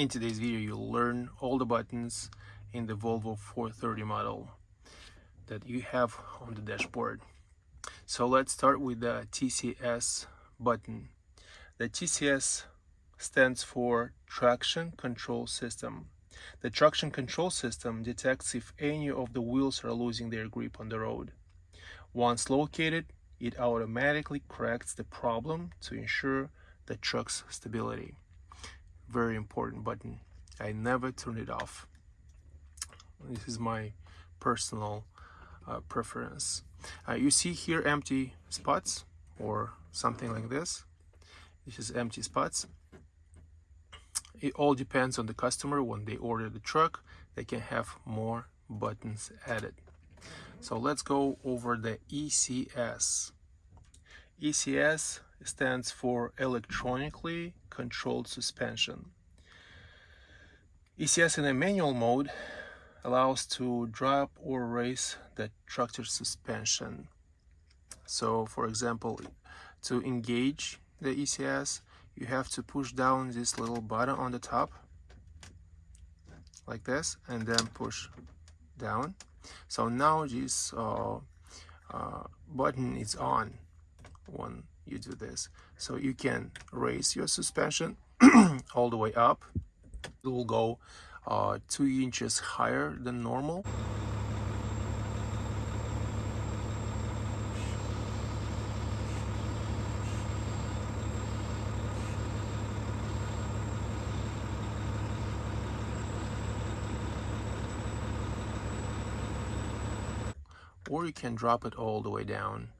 In today's video, you'll learn all the buttons in the Volvo 430 model that you have on the dashboard. So let's start with the TCS button. The TCS stands for Traction Control System. The traction control system detects if any of the wheels are losing their grip on the road. Once located, it automatically corrects the problem to ensure the truck's stability. Very important button. I never turn it off. This is my personal uh, preference. Uh, you see here empty spots or something like this. This is empty spots. It all depends on the customer. When they order the truck, they can have more buttons added. So let's go over the ECS. ECS stands for electronically controlled suspension. ECS in a manual mode allows to drop or raise the tractor suspension. So for example, to engage the ECS, you have to push down this little button on the top like this and then push down. So now this uh, uh, button is on when you do this. So you can raise your suspension all the way up. It will go uh, two inches higher than normal. Or you can drop it all the way down.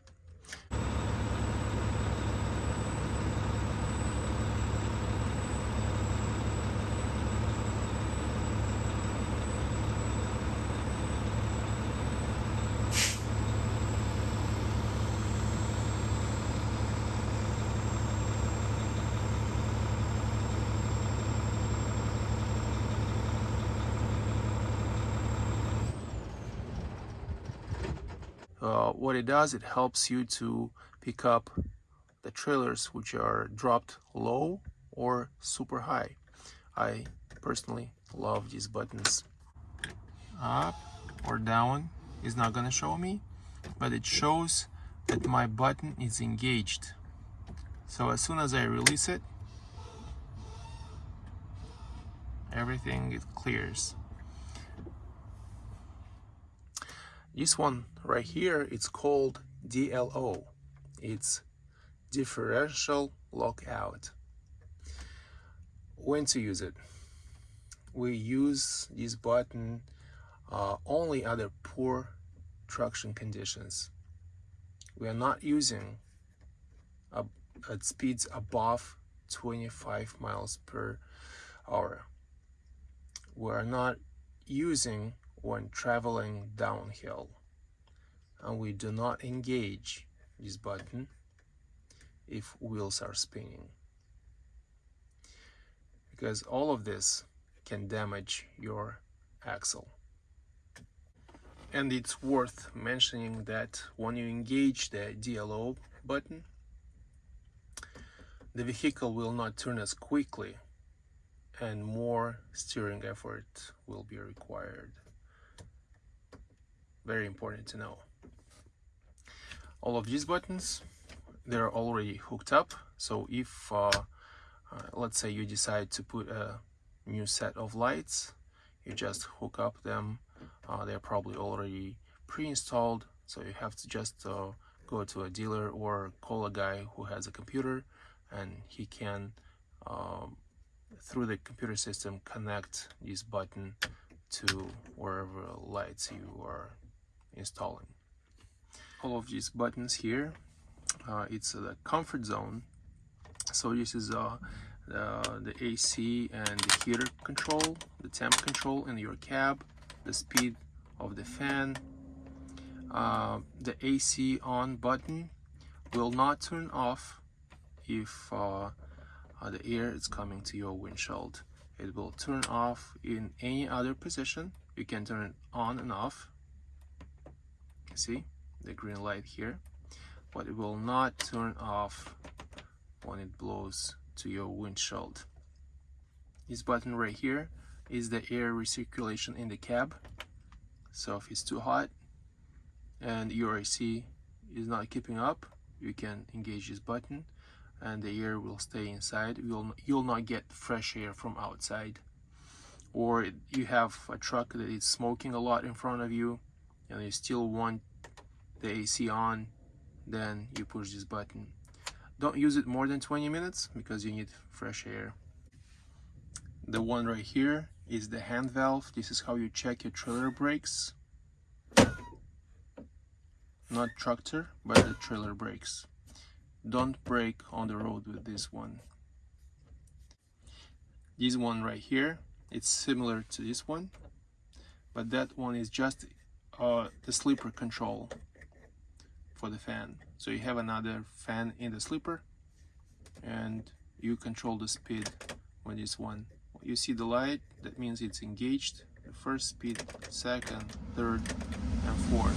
Uh, what it does, it helps you to pick up the trailers which are dropped low or super high. I personally love these buttons. Up or down is not gonna show me, but it shows that my button is engaged. So as soon as I release it, everything it clears. This one right here, it's called DLO. It's differential lockout. When to use it? We use this button uh, only under poor traction conditions. We are not using a, at speeds above 25 miles per hour. We are not using when traveling downhill. And we do not engage this button if wheels are spinning. Because all of this can damage your axle. And it's worth mentioning that when you engage the DLO button the vehicle will not turn as quickly and more steering effort will be required very important to know. All of these buttons they're already hooked up. So if uh, uh, let's say you decide to put a new set of lights you just hook up them. Uh, they're probably already pre-installed. So you have to just uh, go to a dealer or call a guy who has a computer and he can um, through the computer system connect this button to wherever lights you are installing. All of these buttons here uh, it's the comfort zone. So this is uh, the, the AC and the heater control the temp control in your cab the speed of the fan. Uh, the AC on button will not turn off if uh, uh, the air is coming to your windshield. It will turn off in any other position. You can turn it on and off see the green light here but it will not turn off when it blows to your windshield. This button right here is the air recirculation in the cab. So if it's too hot and your AC is not keeping up you can engage this button and the air will stay inside. You'll you'll not get fresh air from outside. Or you have a truck that is smoking a lot in front of you and you still want the AC on then you push this button. Don't use it more than 20 minutes because you need fresh air. The one right here is the hand valve. This is how you check your trailer brakes. Not tractor but the trailer brakes. Don't brake on the road with this one. This one right here it's similar to this one but that one is just uh, the sleeper control for the fan. So you have another fan in the sleeper and you control the speed when it's one. You see the light that means it's engaged. The first speed second third and fourth.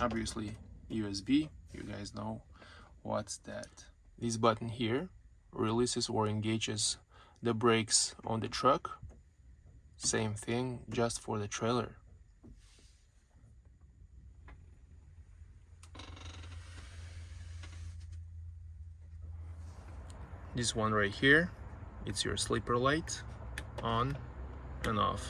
Obviously USB you guys know what's that. This button here releases or engages the brakes on the truck same thing just for the trailer. This one right here it's your sleeper light on and off.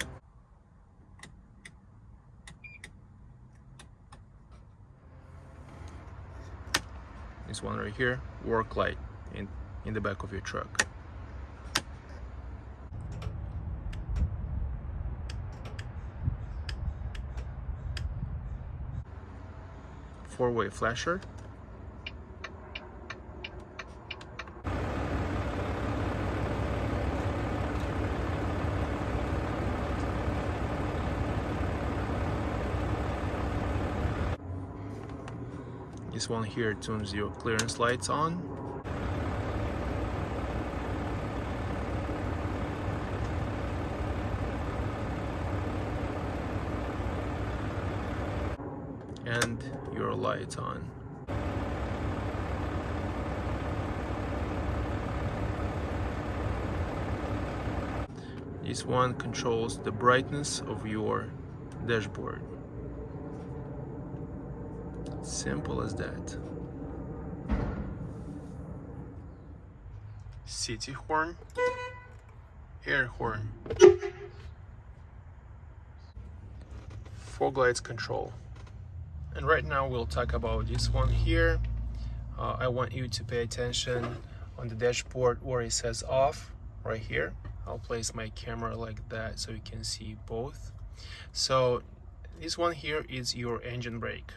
This one right here work light in in the back of your truck four-way flasher This one here tunes your clearance lights on. And your lights on. This one controls the brightness of your dashboard. Simple as that. City horn, air horn, fog lights control. And right now we'll talk about this one here. Uh, I want you to pay attention on the dashboard where it says off right here. I'll place my camera like that so you can see both. So this one here is your engine brake.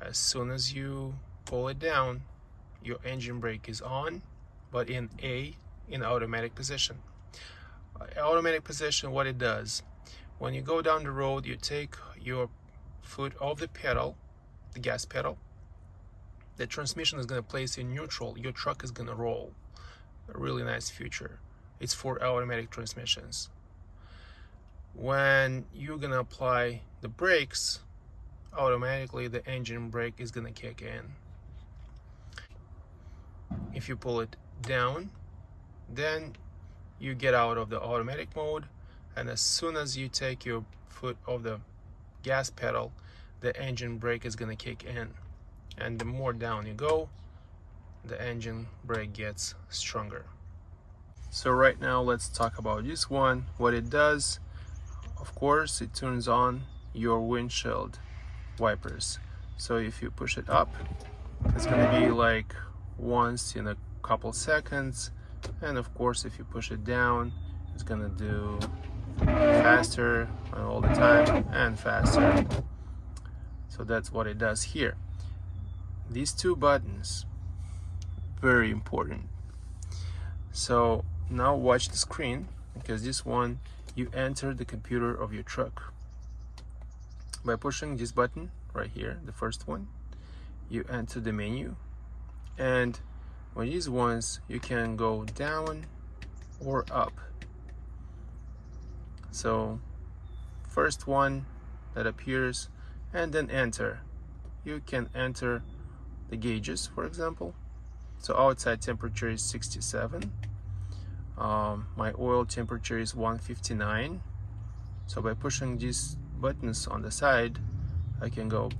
As soon as you pull it down your engine brake is on but in A in automatic position. Uh, automatic position what it does when you go down the road you take your foot off the pedal the gas pedal the transmission is going to place in neutral your truck is going to roll. A really nice feature it's for automatic transmissions. When you're going to apply the brakes automatically the engine brake is gonna kick in. If you pull it down then you get out of the automatic mode and as soon as you take your foot off the gas pedal the engine brake is gonna kick in. And the more down you go the engine brake gets stronger so right now let's talk about this one what it does. Of course it turns on your windshield wipers. So if you push it up it's gonna be like once in a couple seconds. And of course if you push it down it's gonna do faster all the time and faster. So that's what it does here. These two buttons very important. So now watch the screen because this one you enter the computer of your truck. By pushing this button right here the first one you enter the menu. And on these ones you can go down or up. So first one that appears and then enter. You can enter the gauges for example. So outside temperature is 67 um, my oil temperature is 159 so by pushing these buttons on the side I can go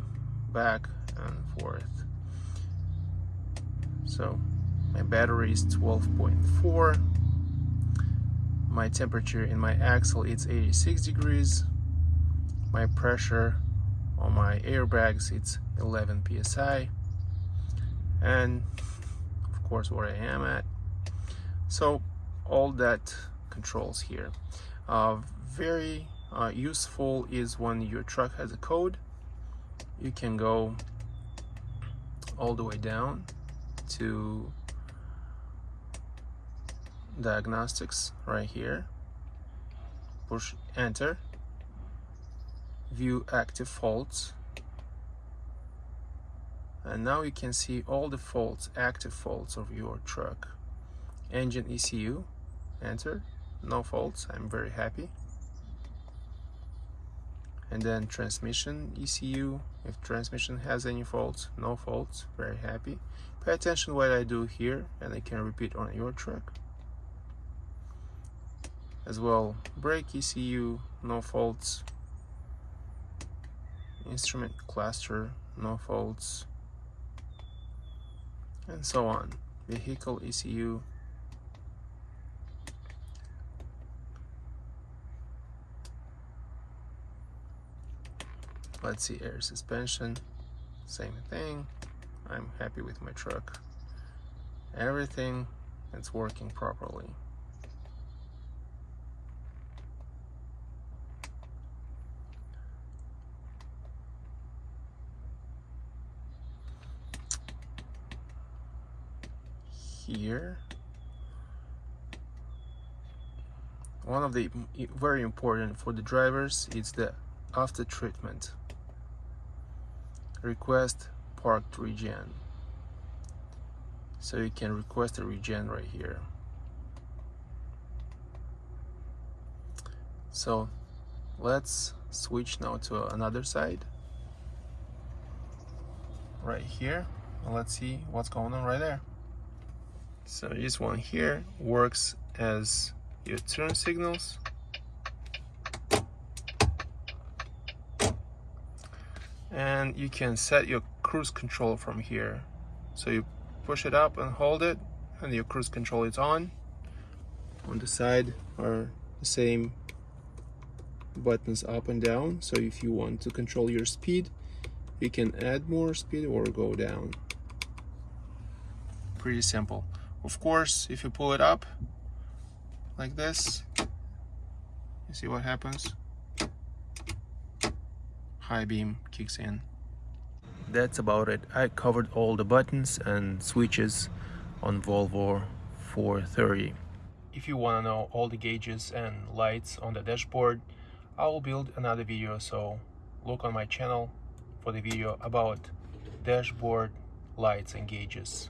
back and forth. So my battery is 12.4 my temperature in my axle is 86 degrees. My pressure on my airbags it's 11 psi and of course where I am at. So all that controls here. Uh, very uh, useful is when your truck has a code. You can go all the way down to diagnostics right here. Push enter. View active faults. And now you can see all the faults active faults of your truck. Engine ECU enter no faults. I'm very happy. And then transmission ECU if transmission has any faults no faults. Very happy. Pay attention what I do here and I can repeat on your truck as well brake ECU no faults. Instrument cluster no faults. And so on. Vehicle ECU let's see air suspension same thing. I'm happy with my truck. Everything it's working properly. Here. One of the very important for the drivers is the after treatment request parked regen. So you can request a regen right here. So let's switch now to another side. Right here. Let's see what's going on right there. So this one here works as your turn signals and you can set your cruise control from here. So you push it up and hold it and your cruise control is on. On the side are the same buttons up and down. So if you want to control your speed you can add more speed or go down. Pretty simple. Of course if you pull it up like this you see what happens high beam kicks in. That's about it. I covered all the buttons and switches on Volvo 430. If you want to know all the gauges and lights on the dashboard, I will build another video so look on my channel for the video about dashboard lights and gauges.